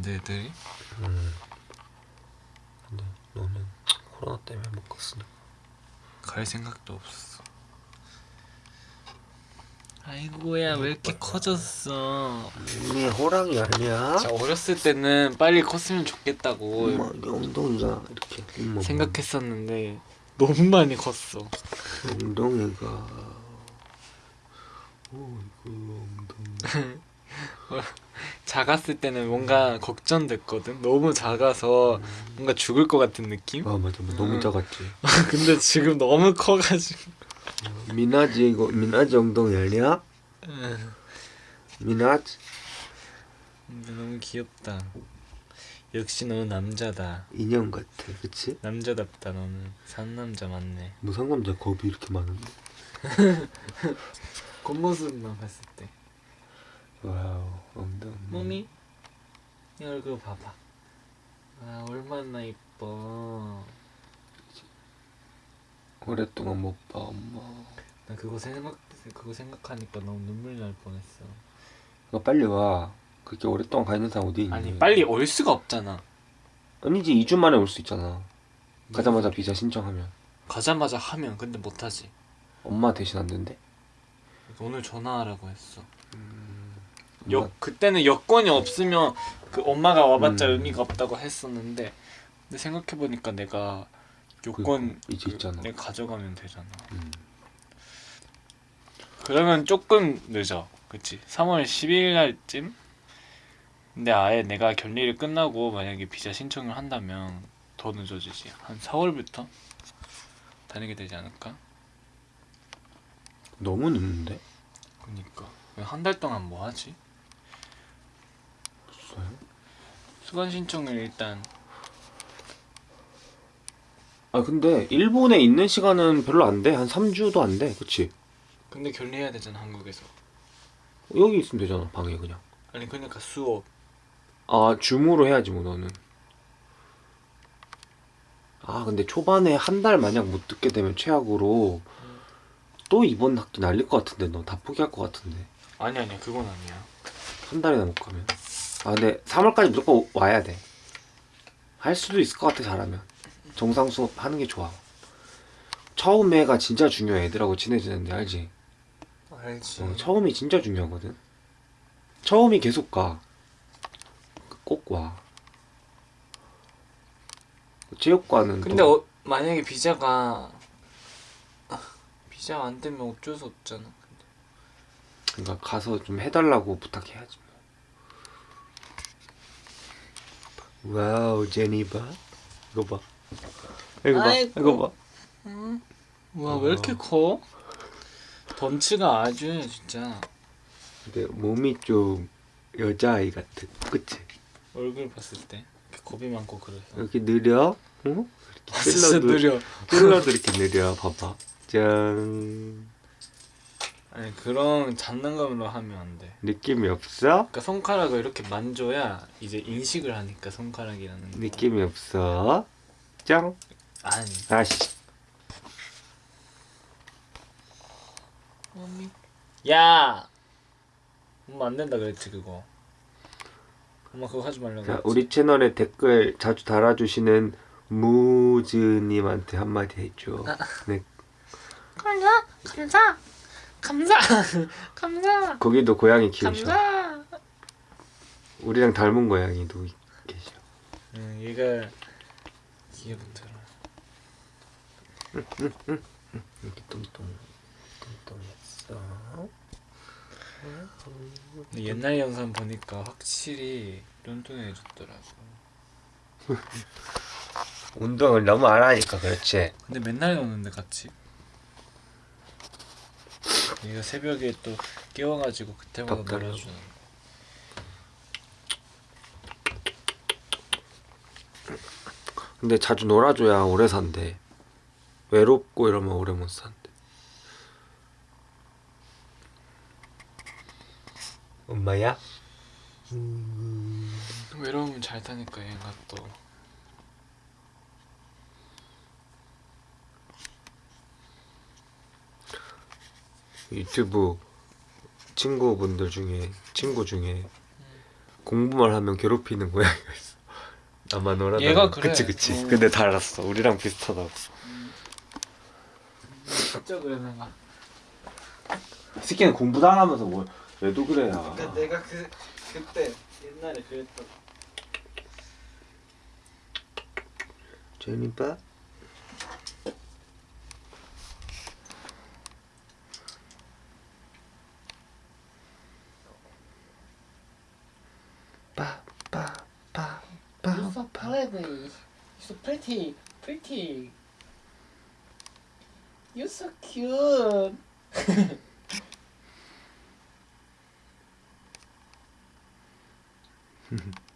갔는데 애들이 음. 근데 너는 코로나 때문에 못 갔으니까. 갈 생각도 없었어. 아이고야 왜 이렇게 커졌어? 이미 호랑이 아니야? 자 어렸을 때는 빨리 컸으면 좋겠다고 엄마 이 엉덩이가 이렇게 엄마, 생각했었는데 너무 많이 컸어. 엉덩이가 어이구 엉덩이 작았을 때는 뭔가 걱정됐거든. 너무 작아서 뭔가 죽을 것 같은 느낌? 아 맞아 맞아. 너무 음. 작았지 근데 지금 너무 커가지고. 미나지 이거 미나지 엉덩이 아니야? 응. 미나지 근데 너무 귀엽다. 역시 너는 남자다. 인형 같아 그치? 남자답다 너는. 상남자 맞네. 뭐 상남자 겁이 이렇게 많은데 겉모습만 봤을 때. wow 엉덩이 몸이 이 얼굴 봐봐. 아 얼마나 이뻐. 오랫동안 못 봐 엄마 나 그거 생각 그거 생각하니까 너무 눈물 날 뻔했어. 너 빨리 와 그렇게 오랫동안 가 있는 사람 어디 있니? 아니 빨리 올 수가 없잖아. 아니지 2주 만에 올 수 있잖아 가자마자 비자 신청하면 가자마자 하면 근데 못하지. 엄마 대신 안 된대? 오늘 전화하라고 했어. 엄마- 여 그때는 여권이 없으면 그 엄마가 와봤자 음. 의미가 없다고 했었는데 근데 생각해 보니까 내가 요건 그러니까, 이제 그 있잖아. 내가 가져가면 되잖아. 음. 그러면 조금 늦어. 그치? 3월 12일 날쯤? 근데 아예 내가 결리를 끝나고 만약에 비자 신청을 한다면 더 늦어지지. 한 4월부터 다니게 되지 않을까? 너무 늦는데? 그니까 한 달 동안 뭐 하지? 없어요? 수강 신청을 일단 아 근데 일본에 있는 시간은 별로 안 돼. 한 3주도 안 돼. 그치? 근데 결리해야 되잖아 한국에서. 여기 있으면 되잖아. 방에 그냥. 아니 그러니까 수업 아 줌으로 해야지 뭐 너는. 아 근데 초반에 한 달 만약 못 듣게 되면 최악으로 또 이번 학기 날릴 것 같은데 너 다 포기할 것 같은데 아니 아니야 그건 아니야. 한 달이나 못 가면 아 근데 3월까지 무조건 와야 돼 할 수도 있을 것 같아 잘하면. 정상 수업 하는 게 좋아. 처음에가 진짜 중요해 애들하고 친해지는데 알지? 알지. 어, 처음이 진짜 중요하거든. 처음이 계속 가꼭와. 체육관은 근데 또 어, 만약에 비자가 아, 비자 안 되면 어쩔 수 없잖아. 그러니까 가서 좀 해달라고 부탁해야지 뭐. 와우 제니 봐 이거 봐 이거 봐 아이고. 이거 봐와왜 이렇게 커? 덩치가 아주 진짜 근데 몸이 좀 여자아이 같은 그치? 얼굴 봤을 때 이렇게 겁이 많고 그래서. 이렇게 느려 어? 아, 진짜 느려. 찔러도 이렇게 느려 봐봐 짠 아니 그런 장난감으로 하면 안 돼. 느낌이 없어? 그러니까 손가락을 이렇게 만져야 이제 인식을 하니까 손가락이라는 거. 느낌이 없어 짱 아니. 아씨 엄미. 야. 엄마 안 된다 그랬지 그거. 엄마 그거 하지 말라고. 자. 우리 채널에 댓글 자주 달아주시는 무즈님한테 한마디 해줘 네 감사 감사 감사 감사 거기도 고양이 키우셔 감사. 우리랑 닮은 고양이도 계셔 응 얘가 얘부터. 이렇게 뚱뚱 뚱뚱했어 근데 옛날 영상 보니까 확실히 뚱뚱해졌더라고. 운동을 너무 안 하니까 그렇지 근데 맨날 노는데 같이. 얘가 새벽에 또 깨워가지고 그때마다. 놀아주는. 거. 근데 자주 놀아줘야 오래 산대 외롭고 이러면 오래 못 산대 엄마야? 외로우면 잘 타니까 얘가 또. 유튜브 친구분들 중에 친구 중에 공부만 하면 괴롭히는 고양이가 있어. 나만 놀아다. 얘가 그래. 그치 그치. 어. 근데 다 알았어. 우리랑 비슷하다고. 진짜 그래 내가 새끼는 공부도 안 하면서 뭐 왜도 그래야. 그러니까 내가 그 그때 옛날에 그랬던 제니빠. Aladdin so pretty, pretty. You're so cute. Mm-hmm.